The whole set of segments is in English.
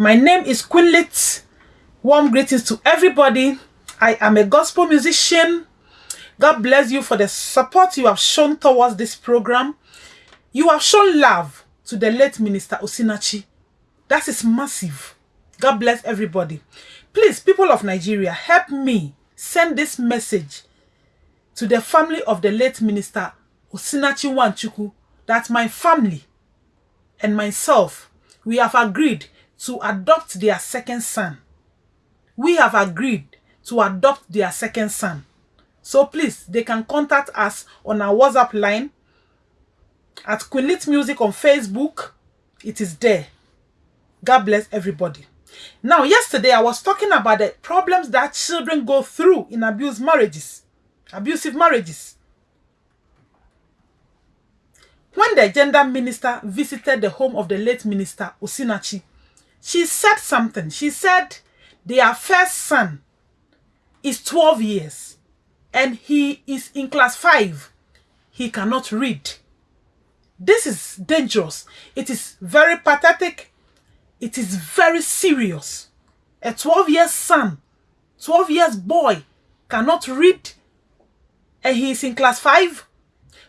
My name is Quinlit. Warm greetings to everybody. I am a gospel musician. God bless you for the support you have shown towards this program. You have shown love to the late Minister Osinachi. That is massive. God bless everybody. Please, people of Nigeria, help me send this message to the family of the late Minister Osinachi Nwachukwu that my family and myself, we have agreed to adopt their second son. We have agreed to adopt their second son. So please, they can contact us on our WhatsApp line at Quinlit Music on Facebook. It is there. God bless everybody. Now, yesterday I was talking about the problems that children go through in abused marriages, abusive marriages. When the gender minister visited the home of the late minister Osinachi, she said something. She said their first son is 12 years and he is in class 5. He cannot read. This is dangerous. It is very pathetic. It is very serious. A 12 years son, 12 years boy cannot read and he is in class 5.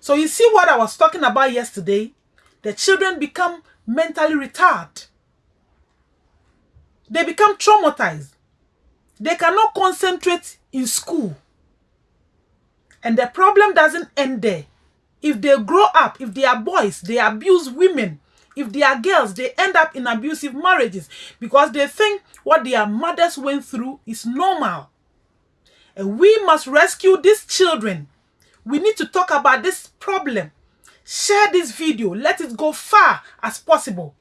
So you see what I was talking about yesterday? The children become mentally retarded. They become traumatized. They cannot concentrate in school. And the problem doesn't end there. If they grow up, if they are boys, they abuse women. If they are girls, they end up in abusive marriages because they think what their mothers went through is normal. And we must rescue these children. We need to talk about this problem. Share this video. Let it go far as possible.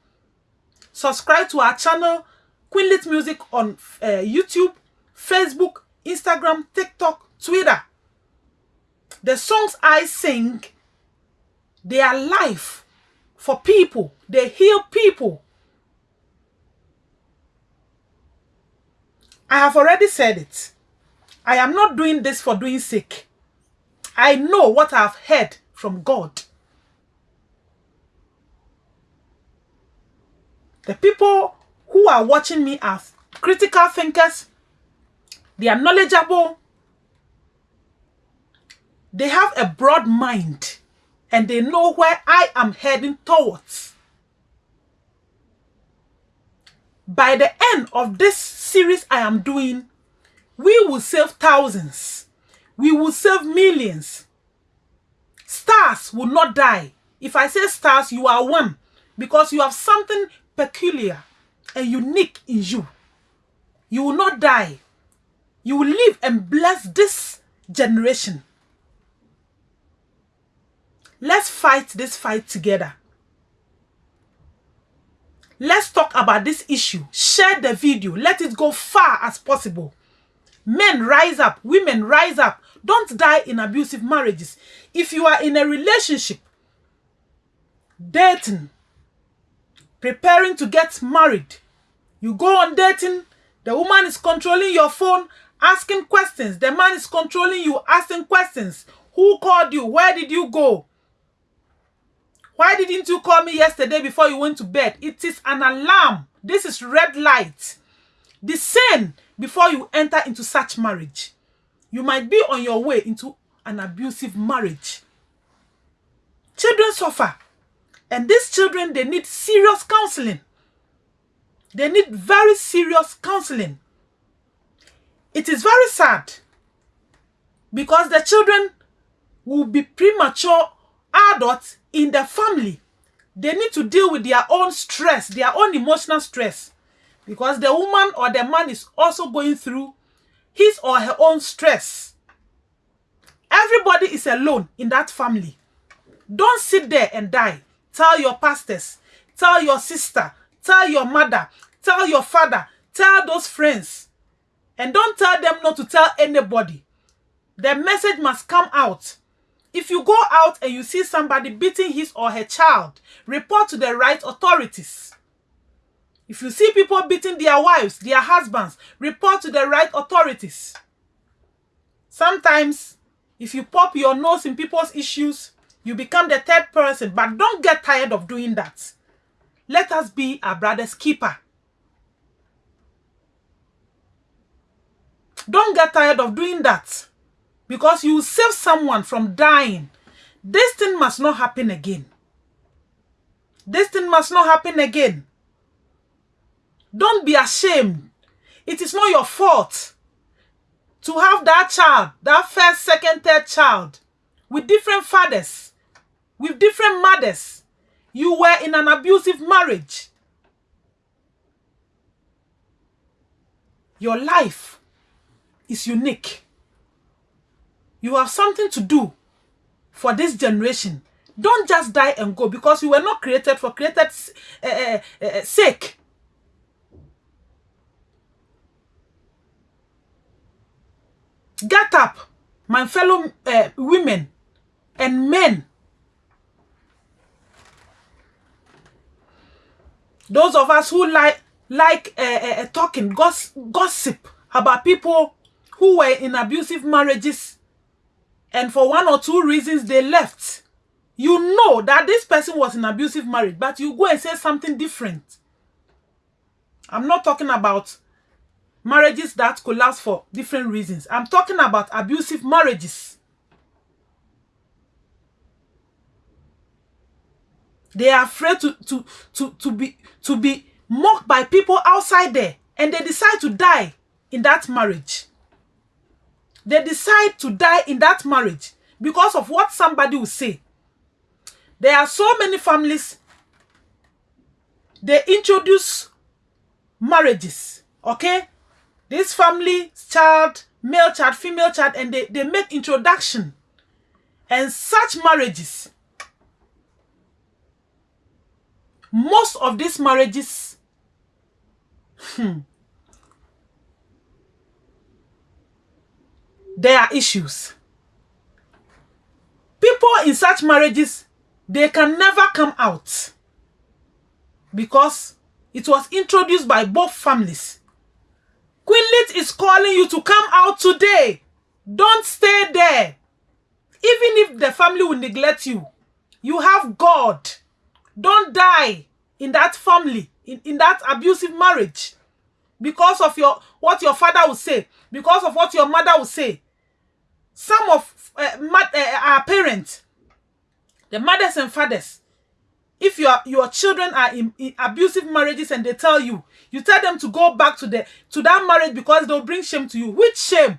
Subscribe to our channel, Queenlit Music on uh, YouTube, Facebook, Instagram, TikTok, Twitter. The songs I sing, they are life for people. They heal people. I have already said it. I am not doing this for doing sake. I know what I have heard from God. The people who are watching me as critical thinkers. They are knowledgeable. They have a broad mind and they know where I am heading towards. By the end of this series I am doing, we will save thousands. We will save millions. Stars will not die. If I say stars, you are one because you have something peculiar and unique in you. You will not die. You will live and bless this generation. Let's fight this fight together. Let's talk about this issue. Share the video. Let it go far as possible. Men rise up. Women rise up. Don't die in abusive marriages. If you are in a relationship, dating, preparing to get married, you go on dating, the woman is controlling your phone, asking questions. The man is controlling you, asking questions. Who called you? Where did you go? Why didn't you call me yesterday before you went to bed? It is an alarm. This is red light. Discern before you enter into such marriage. You might be on your way into an abusive marriage. Children suffer. And these children, they need serious counseling. They need very serious counseling. It is very sad because the children will be premature adults in the family. They need to deal with their own stress, their own emotional stress. Because the woman or the man is also going through his or her own stress. Everybody is alone in that family. Don't sit there and die. Tell your pastors, tell your sister, tell your mother, tell your father, tell those friends. And don't tell them not to tell anybody. The message must come out. If you go out and you see somebody beating his or her child, report to the right authorities. If you see people beating their wives, their husbands, report to the right authorities. Sometimes, if you pop your nose in people's issues, you become the third person, but don't get tired of doing that. Let us be our brother's keeper. Don't get tired of doing that. Because you save someone from dying. This thing must not happen again. This thing must not happen again. Don't be ashamed. It is not your fault to have that child, that first, second, third child, with different fathers, with different mothers. You were in an abusive marriage. Your life is unique. You have something to do for this generation. Don't just die and go because you were not created for created uh, uh, sake. Get up, my fellow uh, women and men. Those of us who like like talking goss gossip about people who were in abusive marriages and for one or two reasons they left. You know that this person was in abusive marriage, but you go and say something different. I'm not talking about marriages that collapse for different reasons. I'm talking about abusive marriages. They are afraid to, to, to, to, be, to be mocked by people outside there and they decide to die in that marriage. They decide to die in that marriage because of what somebody will say. There are so many families, they introduce marriages, okay? This family, child, male child, female child, and they, they make introduction. And such marriages, most of these marriages, hmm, there are issues. People in such marriages, they can never come out because it was introduced by both families. Queenlit is calling you to come out today. Don't stay there. Even if the family will neglect you, you have God. Don't die in that family, in, in that abusive marriage because of your what your father will say, because of what your mother will say. Some of uh, uh, our parents, the mothers and fathers, if your your children are in, in, abusive marriages and they tell you you tell them to go back to the to that marriage because they'll bring shame to you. Which shame?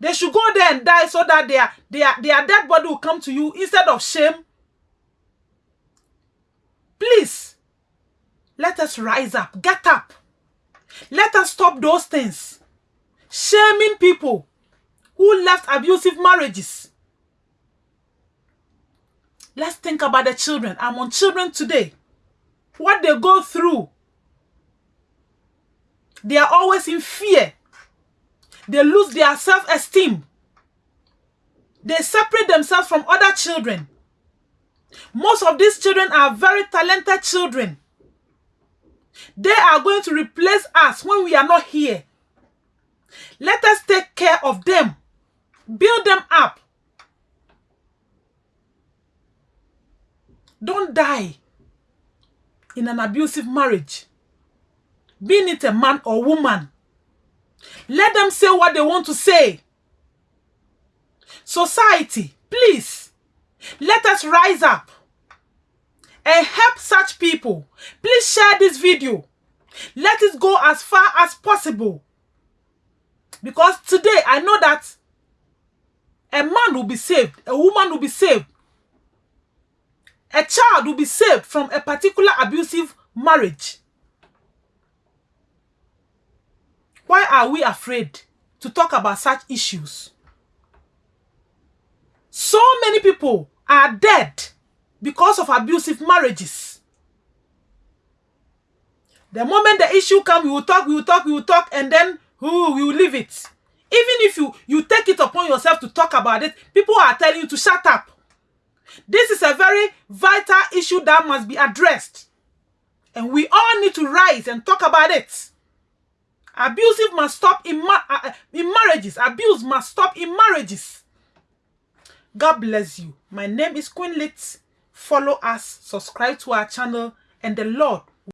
They should go there and die so that their their their dead body will come to you instead of shame. Please let us rise up. Get up. Let us stop those things shaming people who left abusive marriages Let's think about the children. I'm on children today. What they go through. They are always in fear. They lose their self-esteem. They separate themselves from other children. Most of these children are very talented children. They are going to replace us when we are not here. Let us take care of them. Build them up. Don't die in an abusive marriage. Being it a man or woman. Let them say what they want to say. Society, please, let us rise up and help such people. Please share this video. Let it go as far as possible. Because today I know that a man will be saved, a woman will be saved, a child will be saved from a particular abusive marriage. Why are we afraid to talk about such issues? So many people are dead because of abusive marriages. The moment the issue comes, we will talk, we will talk, we will talk, and then we will leave it. Even if you, you take it upon yourself to talk about it, people are telling you to shut up. This is a very vital issue that must be addressed. And we all need to rise and talk about it. Abusive must stop in, ma uh, uh, in marriages. Abuse must stop in marriages. God bless you. My name is Queen Lit. Follow us, subscribe to our channel, and the Lord